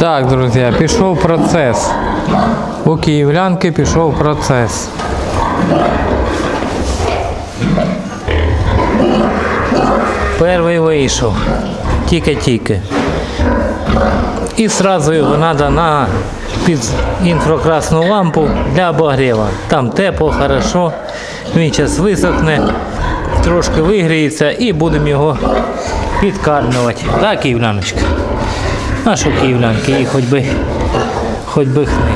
Так, друзі, пішов процес. У київлянки пішов процес. Перший вийшов. Тільки-тільки. І сразу його треба на під інфракрасну лампу для обогріва. Там тепло, хорошо. Він зараз висохне, трошки вигріється і будемо його підкармлювати. Так, київляночка? Що київлянки, їй хоч би, хоч би хни.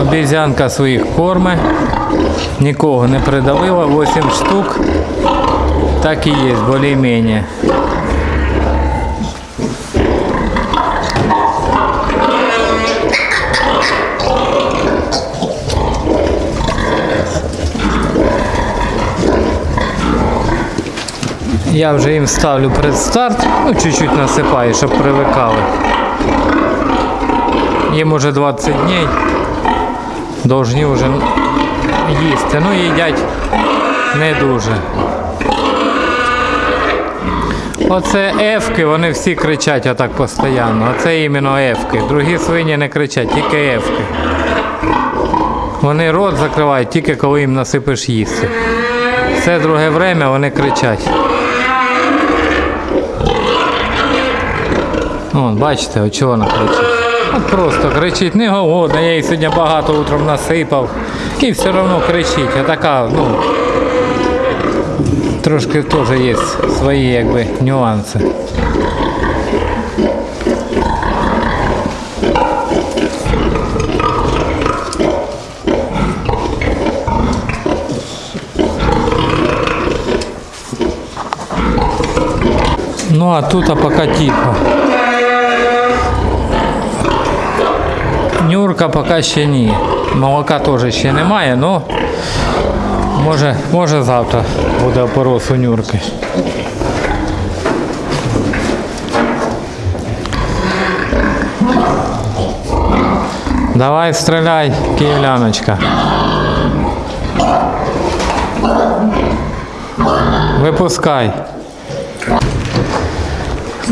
Обезьянка своїх корме, нікого не придавила, 8 штук. Так і є, більш-менш. Я вже їм ставлю предстарт, ну чуть-чуть насипаю, щоб привикали. Їм уже 20 днів. Должні вже їсти. Ну їдять не дуже. Оце ефки, вони всі кричать отак постійно. Оце іменно ефки. Другі свині не кричать, тільки ефки. Вони рот закривають тільки коли їм насипиш їсти. Все друге время вони кричать. Вон, бачите, от чого вона кричить. От просто кричить, не голодна, я їй сьогодні багато утром насипав. І все одно кричить. А така, ну, трошки теж є свої якби нюанси. Ну а тут а пока тихо. Нюрка поки ще ні. Молока теж ще немає, але може, може завтра буде опорос у Нюрки. Давай стріляй, київляночка. Випускай.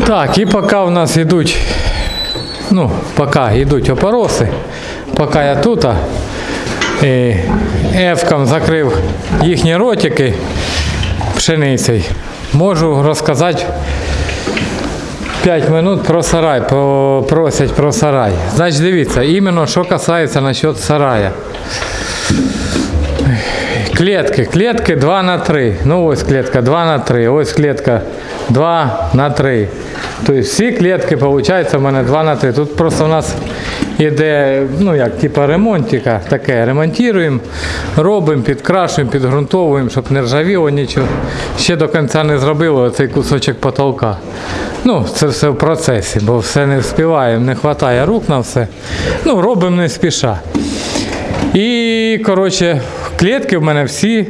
Так, і поки у нас йдуть ну, поки йдуть опороси, поки я тут, і ефком закрив їхні ротики пшеницею, можу розказати 5 минут про сарай, просять про сарай. Значить, дивіться, іменно що касається насчет сарая. Клетки, клетки 2 на 3. Ну ось клетка 2 на 3, ось клетка 2 на 3. Тобто всі клетки, виходить, у мене 2 на 3. Тут просто у нас іде, ну як, типа ремонтика, таке. Ремонтуємо, робимо, підкрашуємо, підґрунтовуємо, щоб не ржавіло нічого. Ще до кінця не зробили цей кусочок потолка. Ну, це все в процесі, бо все не вспіваємо, не вистачає рук на все. Ну, робимо не спіша. І, коротше, клітки в мене всі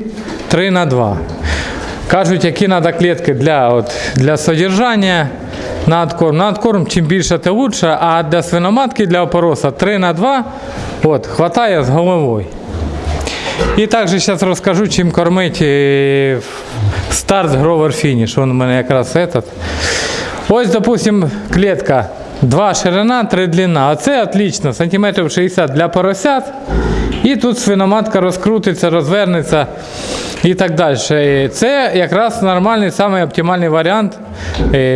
3 на 2. Кажуть, які треба клітки для, от, для содержання на откорм. На откорм чим більше, тим лучше, а для свиноматки, для опороса 3 на 2 от, хватає з головою. І також зараз розкажу, чим кормить е, старт Гровер Фініш. Він у мене якраз этот. Ось, допустим, клітка 2 ширина, 3 длина. Оце отлично, сантиметрів 60 для поросят. І тут свиноматка розкрутиться, розвернеться і так далі. Е, Це якраз нормальний, самий оптимальний варіант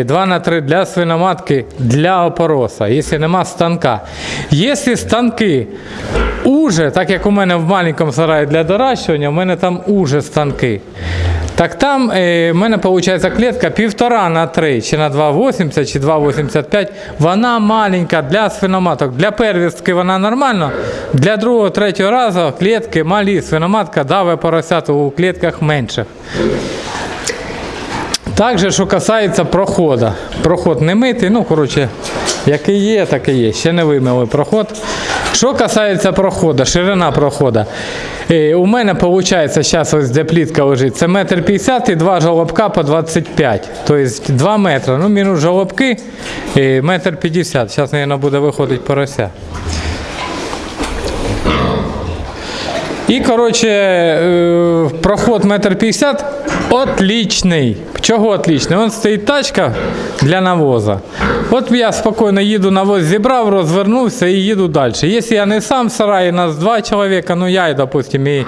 2 на 3 для свиноматки для опороса, якщо нема станка. Якщо станки уже, так як у мене в маленькому сараї для доращування, у мене там уже станки. Так там е, в мене виходить клітка півтора на 3, чи на 2,80, чи 2,85. Вона маленька для свиноматок. Для первістки вона нормальна. Для другого, третього разу клітки малі. Свиноматка даве поросят у клітках менших. Також, що касається проходу. Проход не митий, ну, коротше, який є, такий є. Ще не вимили проход. Що касається проходу, ширина проходу. Е, у мене виходить, зараз ось де плітка лежить, це метр п'ятдесят і два жолобка по 25. Тобто 2 метри. Ну, мінус жолобки, е, метр п'ятдесят. Зараз, мабуть, буде виходити порося. І, коротше, е, проход метр п'ятдесят отличний. Чого отличний? Вон стоїть тачка для навоза. От я спокійно їду, навоз зібрав, розвернувся і їду далі. Якщо я не сам в сараї, нас два чоловіка, ну я допустим, і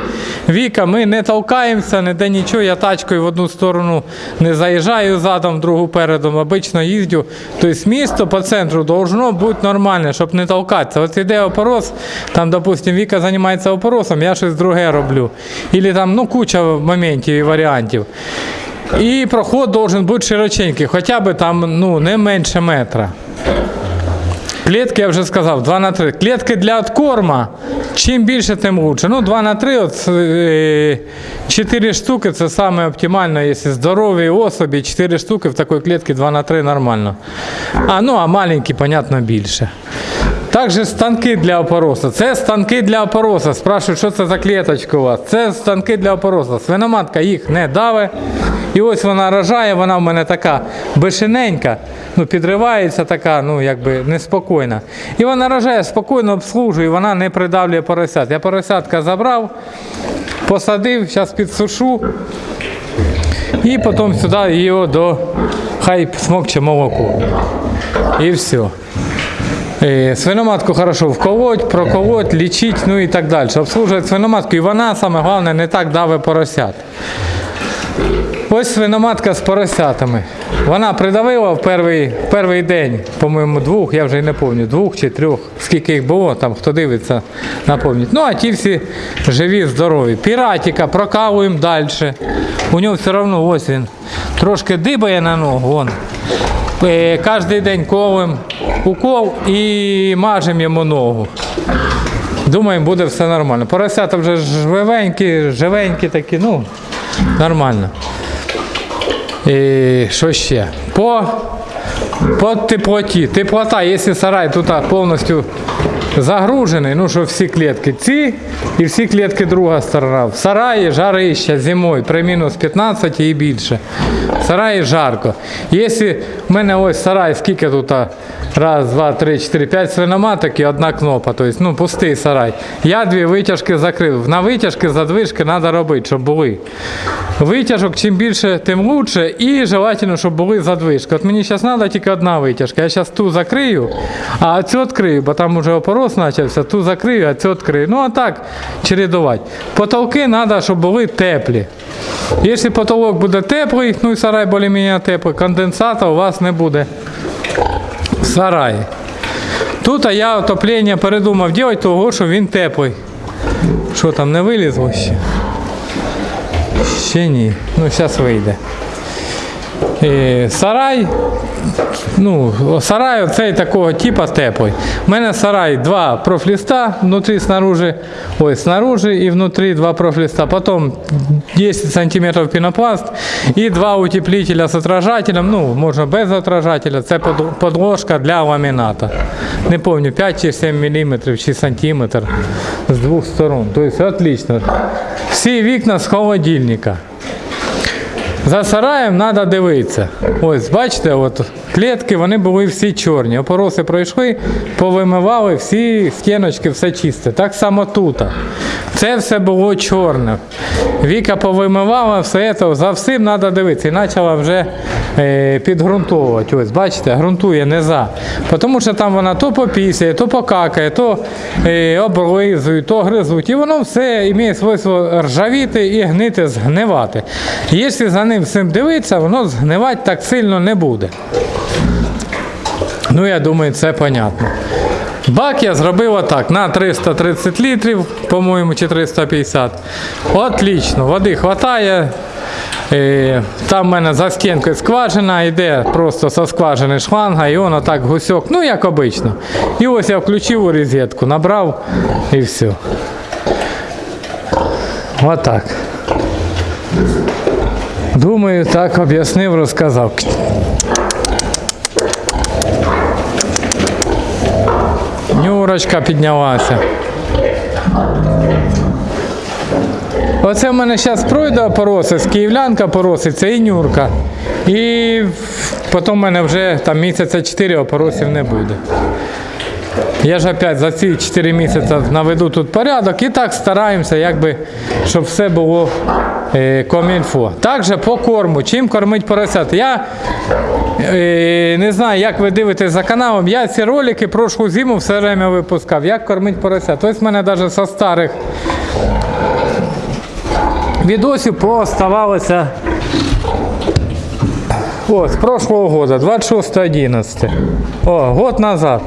Віка, ми не толкаємося, ніде нічого, я тачкою в одну сторону не заїжджаю задом, в другу передом, обично їздю. Тобто місто по центру должно бути нормальне, щоб не толкатися. От іде опорос, там, допустим, Віка займається опоросом, я щось друге роблю. Ілі там ну, куча моментів і варіантів. І проход должен бути широченький, хоча б там ну, не менше метра. Клітки, я вже сказав, 2 на 3. Клітки для откорма, чим більше, тим лучше. Ну, 2 на 3, от, е, 4 штуки це саме оптимально, якщо здорові особі, 4 штуки в такій клітці 2 на 3 нормально. А, ну, а маленькі, понятно, більше. Також станки для опороса. Це станки для опороса. Спрашують, що це за клеточка у вас. Це станки для опороса. Свиноматка їх не даве. І ось вона рожає, вона в мене така бешененька, ну, підривається така, ну якби неспокійна. І вона рожає, спокійно обслужує, вона не придавлює поросят. Я поросятка забрав, посадив, зараз підсушу. І потім сюди його до хай смокче молоко. І все. Е, Свиноматку хорошо вколоть, проколоть, лічить, ну і так далі. Обслужує свиноматку. І вона, саме головне, не так даве поросят. Ось свиноматка з поросятами. Вона придавила в перший, перший день, по-моєму, двох, я вже й не пам'ятаю, двох чи трьох, скільки їх було, там хто дивиться, напомнить. Ну, а ті всі живі, здорові. Піратіка прокалуємо далі. У нього все одно ось він трошки дибає на ногу. Вон. Е, Кожен день колем укол і мажемо йому ногу. Думаємо, буде все нормально. Поросята вже живенькі, живенькі такі, ну, нормально. І що ще? По, по теплоті. Теплота, якщо сарай тут повністю загружений, ну що всі клітки ці і всі клітки друга сторона. В сараї жарище зимою при мінус 15 і більше. В сараї жарко. Якщо в мене ось сарай, скільки тут? Раз, два, три, чотири, п'ять свиноматок і одна кнопа. Тобто, ну, пустий сарай. Я дві витяжки закрив. На витяжки задвижки треба робити, щоб були. Витяжок чим більше, тим лучше. І желательно, щоб були задвижки. От мені зараз треба тільки одна витяжка. Я зараз ту закрию, а цю відкрию, бо там вже опорос почався, ту закрию, а цю відкрию. Ну а так чередувати. Потолки треба, щоб були теплі. Якщо потолок буде теплий, ну і сарай більш-менш теплий, конденсата у вас не буде в сараї. Тут а я отоплення передумав робити, того, що він теплий. Що там не вилізло ще? Ще ні. Ну, зараз вийде. І сарай. Ну, сарай оцей такого типу теплий. У мене сарай два профліста внутрі, снаружи, ой, снаружи і внутрі два профліста. Потім 10 сантиметрів пінопласт і два утеплителя з отражателем. Ну, можна без отражателя. Це подложка для ламіната. Не пам'ятаю, 5 чи 7 мм чи сантиметр з двох сторон. Тобто отлично. Всі вікна з холодильника. За сараєм треба дивитися. Ось, бачите, от клітки вони були всі чорні. Опороси пройшли, повимивали всі стіночки, все чисте. Так само тут. Це все було чорне. Віка повимивала все це, за всім треба дивитися. І почала вже підґрунтовувати. Ось, бачите, ґрунтує не за. Тому що там вона то попісяє, то покакає, то е, облизує, то гризуть. І воно все має свойство ржавіти і гнити, згнивати. Якщо за ним всім дивитися, воно згнивати так сильно не буде. Ну, я думаю, це понятно. Бак я зробив отак на 330 літрів, по-моєму, чи 350. Отлично, води вистачає. Там в мене за стінкою скважина, йде просто со скважини шланга, і воно так гусьок, ну як обично. І ось я включив у розетку, набрав і все. Отак. Думаю, так об'яснив, розказав. Нюрочка піднялася. Оце в мене зараз пройде опоросить, київлянка пороситься і нюрка. І потім в мене вже там місяця 4 опоросів не буде. Я ж опять за ці 4 місяці наведу тут порядок і так стараємося, якби, щоб все було е, комінфо. Також по корму, чим кормить поросят. Я е, не знаю, як ви дивитесь за каналом, я ці ролики прошлу зиму все время випускав, як кормить поросят. Ось в мене навіть со старих відосів пооставалося о, з прошлого года, 26.11. О, год назад.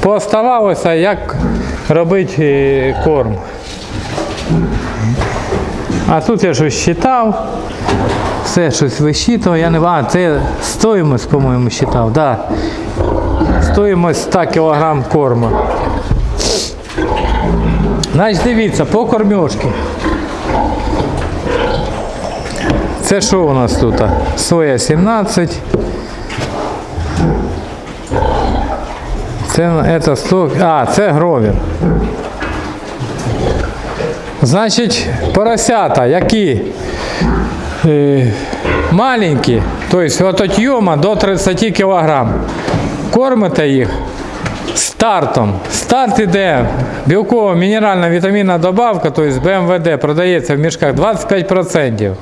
Пооставалося, як робити е, корм. А тут я щось считав. Все щось висчитував, я не А, це стоїмость, по-моєму, считав, да. Стоїмость 100 кг корму. Значить, дивіться, по кормежці. Це що у нас тут? Соя 17. Це, це 100, а, це гровір. Значить, поросята, які е, маленькі, тобто от отйома до 30 кг. Кормите їх стартом. Старт іде білкова мінеральна вітамінна добавка, тобто БМВД, продається в мішках 25%.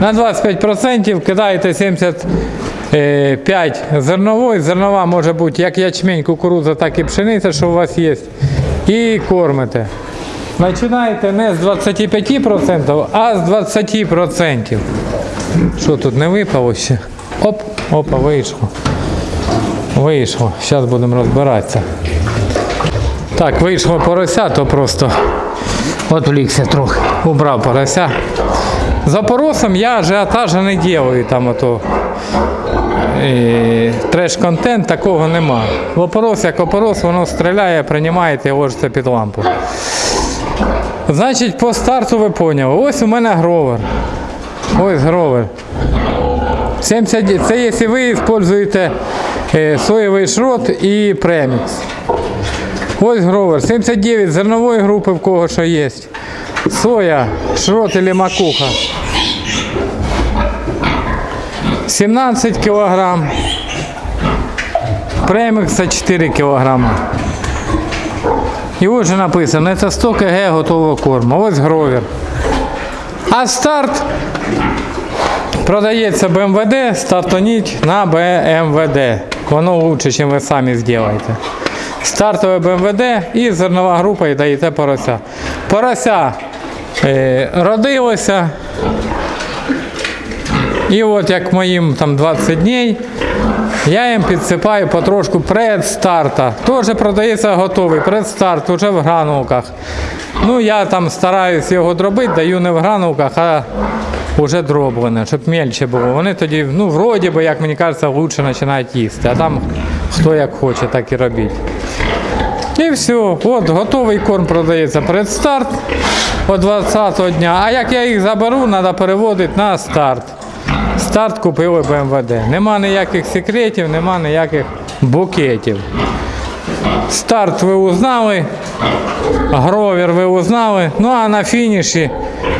На 25% кидаєте 75 зернової. Зернова може бути як ячмень, кукурудза, так і пшениця, що у вас є. І кормите. Починаєте не з 25%, а з 20%. Що тут не випало ще? Оп, опа, вийшло. Вийшло. Зараз будемо розбиратися. Так, вийшло порося, то просто відвлікся трохи. Убрав порося. За поросом я ажіотажа не делаю там ото. е, Треш-контент такого нема. Опорос як опорос, воно стріляє, приймаєте і ложиться під лампу. Значить, по старту ви поняли. Ось у мене гровер. Ось гровер. 70, це якщо ви використовуєте е, соєвий шрот і премікс. Ось гровер. 79 зернової групи в кого що є. Соя, шрот или макуха. 17 кілограм. Премікса 4 кілограма. І ось же написано, це 100 кг готового корму. Ось гровер. А старт продається БМВД, стартоніть на БМВД. Воно лучше, ніж ви самі зробите. Стартове БМВД і зернова група і даєте порося. Порося е, родилося. І от як моїм там 20 днів, я їм підсипаю потрошку предстарта. Теж продається готовий предстарт, вже в гранулках. Ну я там стараюсь його дробити, даю не в гранулках, а вже дроблене, щоб мельче було. Вони тоді, ну, вроді би, як мені кажеться, лучше починають їсти. А там хто як хоче, так і робіть. І все, от готовий корм продається предстарт о 20 дня. А як я їх заберу, треба переводити на старт. Старт купили БМВД. Нема ніяких секретів, нема ніяких букетів. Старт ви узнали, гровер ви узнали. Ну а на фініші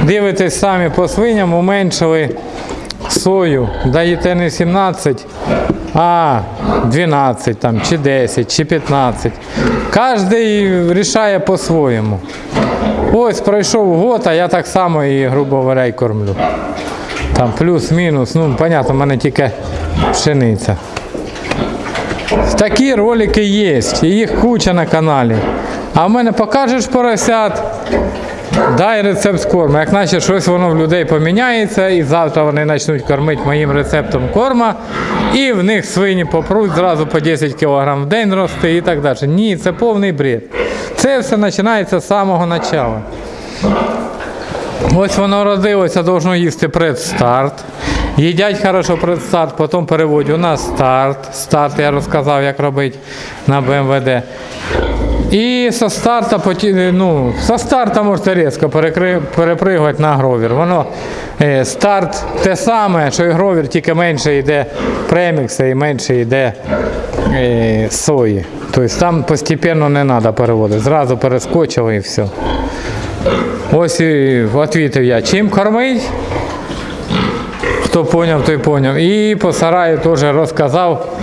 дивитесь самі по свиням, уменшили сою. Даєте не 17, а 12 там, чи 10, чи 15. Кожен рішає по-своєму. Ось пройшов год, а я так само і, грубо говоря, й кормлю. Там плюс-мінус, ну, понятно, в мене тільки пшениця. Такі ролики є, їх куча на каналі. А в мене покажеш поросят, дай рецепт корму. Як наче щось воно в людей поміняється, і завтра вони почнуть кормити моїм рецептом корма, і в них свині попруть зразу по 10 кг в день рости і так далі. Ні, це повний бред. Це все починається з самого початку. Ось воно родилося, должно їсти предстарт. Їдять хорошо предстарт, потім переводять на старт. Старт я розказав, як робити на БМВД. І со старта, ну, со старта можете різко перепригувати на гровір. Воно е, старт те саме, що і гровір, тільки менше йде премікса і менше йде е, сої. Тобто там постійно не треба переводити. Зразу перескочили і все. Ось і відповів я, чим кормить? Хто поняв, той поняв. І по сараю теж розказав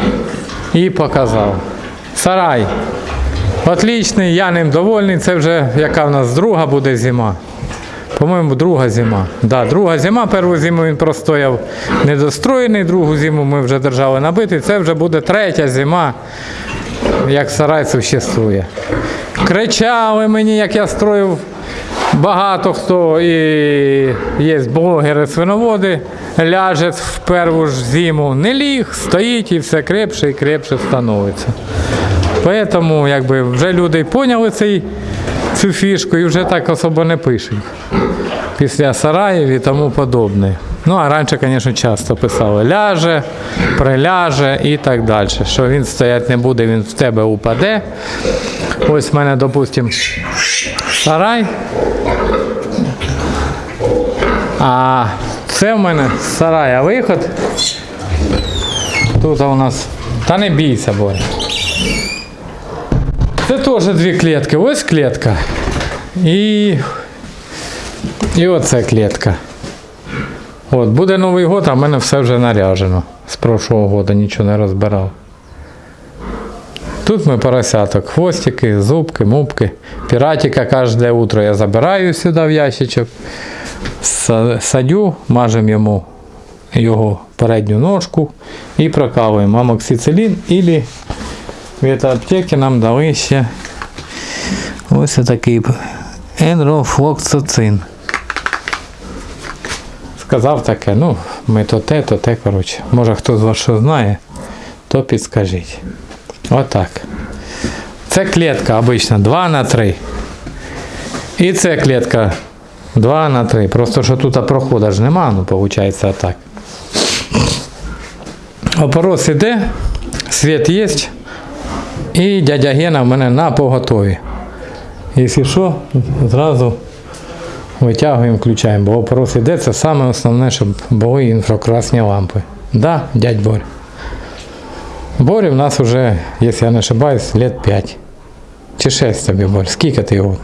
і показав. Сарай. Отлічний, я ним довольний. Це вже яка в нас друга буде зима. По-моєму, друга зима. Да, друга зима, першу зиму він простояв недостроєний, другу зиму ми вже держали набитий. Це вже буде третя зима, як сарай существує. Кричали мені, як я строїв. Багато хто і є блогери свиноводи, ляже в першу ж зиму, не ліг, стоїть і все крепше і крепше становиться. Тому якби, вже люди поняли цей, цю фішку і вже так особо не пишуть. Після сараїв і тому подобне. Ну, а раніше, звісно, часто писали ляже, приляже і так далі. Що він стояти не буде, він в тебе упаде. Ось в мене, допустимо, сарай. А це в мене з сарая виход. Тут у нас. Та не бійся, Боря. Це теж дві клітки. Ось клітка. І. І оце клітка. От, буде Новий год, а в мене все вже наряжено. З прошлого года нічого не розбирав. Тут ми поросяток, хвостики, зубки, мубки. Піратика кожне утро я забираю сюди в ящичок. Садю, мажемо йому його передню ножку і прокалуємо амоксицилін і від аптеки нам дали ще ось такий енрофлоксацин. Сказав таке, ну, ми то те, то те, коротше. Може хто з вас що знає, то підскажіть. Отак. Це клітка обично 2 на 3. І це клітка 2 на 3. Просто що тут проходу ж нема, ну виходить отак. Опорос іде, світ є. І дядя Гена в мене на поготові. Якщо що, зразу витягуємо, включаємо, бо опорос іде, це саме основне, щоб були інфракрасні лампи. Да, дядь Борь. Борі в нас вже, якщо я не ошибаюсь, лет 5. Чи 6 тобі, Борь. Скільки ти його?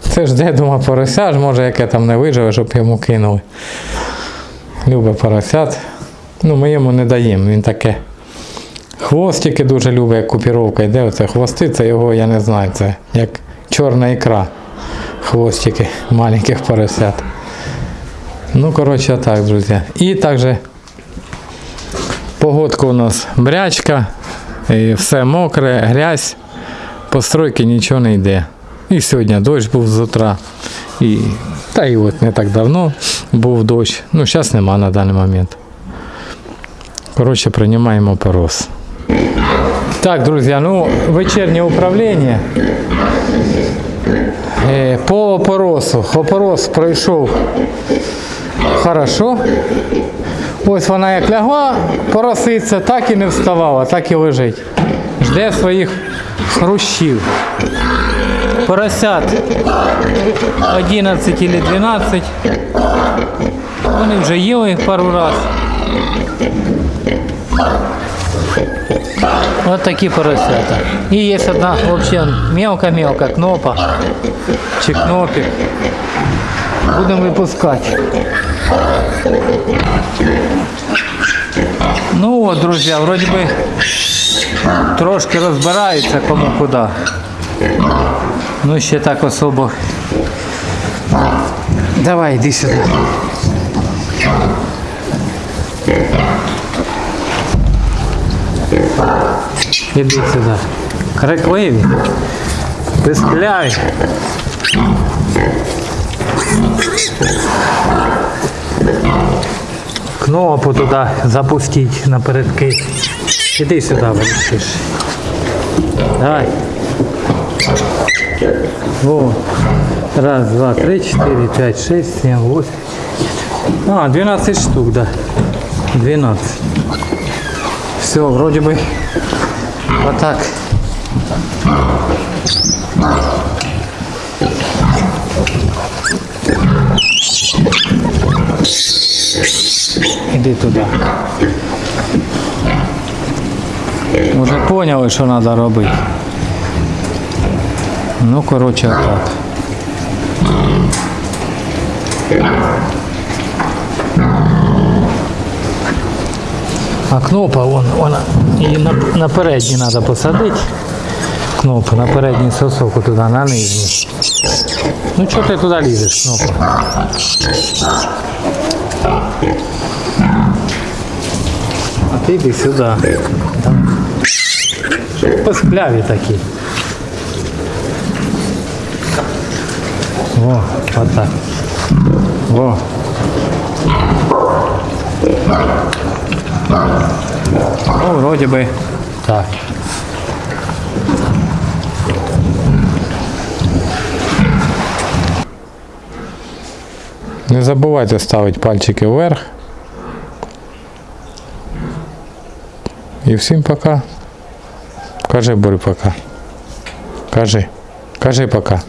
Це ж де, думаю, порося ж, може, яке там не виживе, щоб йому кинули. Любить поросят. Ну, ми йому не даємо, він таке. Хвостики дуже любить, як купіровка йде. Оце хвости, це його, я не знаю, це як чорна ікра. Хвостики маленьких поросят. Ну, коротше, так, друзі. І також Погодка у нас брячка, і все мокре, грязь, постройки нічого не йде. І сьогодні дощ був з утра. І, та і от не так давно був дощ. Ну, зараз нема на даний момент. Коротше, приймаємо порос. Так, друзі, ну вечірнє управління. Е, По опоросу. Опорос пройшов хорошо. Ось вона як лягла, пороситься, так і не вставала, так і лежить. Жде своїх хрущів. Поросят 11 чи 12. Вони вже їли пару раз. От такі поросята. І є одна взагалі мелка-мелка кнопа чи кнопик. Будемо випускати. Ну от, друзі, вроді би трошки розбираються кому куди. Ну ще так особо. Давай, йди сюди. Іди сюди. Крикливі. Пискляй. Кнопку туди запустить напередки. Іди сюди, вирішиш. Давай. О. Раз, два, три, четыре, пять, шесть, семь, восемь. А, 12 штук, да. 12. Все, вроде бы вот так. Іди туди. Уже поняли, що треба робити. Ну, коротше, так. А кнопа, вон, вона, її на, на передній треба посадити. Кнопку на передній сосок туди, на нижній. Ну чого ти туди лізеш, кнопа? А ти йди сюди. Давай. Поскляві такі. Во, отак. Во. Ну, вроде бы так. Не забувайте ставити пальчики вверх. І всім пока. Кажи, Борю, пока. Кажи. Кажи пока.